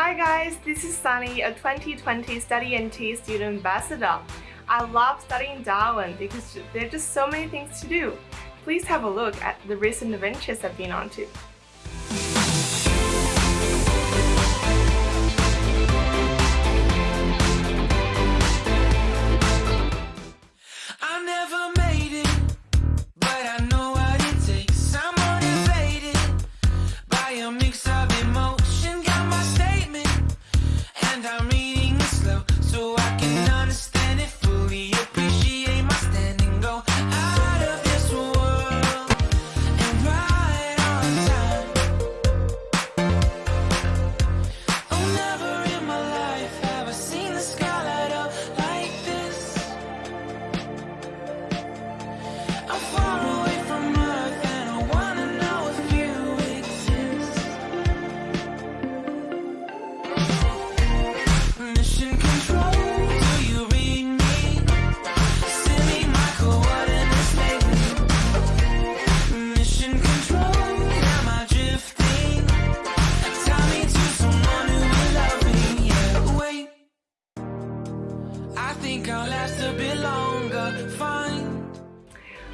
Hi guys, this is Sunny, a 2020 Study NT student ambassador. I love studying Darwin because there are just so many things to do. Please have a look at the recent adventures I've been on to.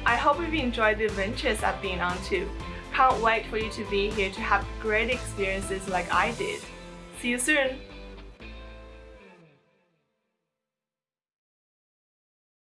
I hope you've enjoyed the adventures I've been on too. Can't wait for you to be here to have great experiences like I did. See you soon!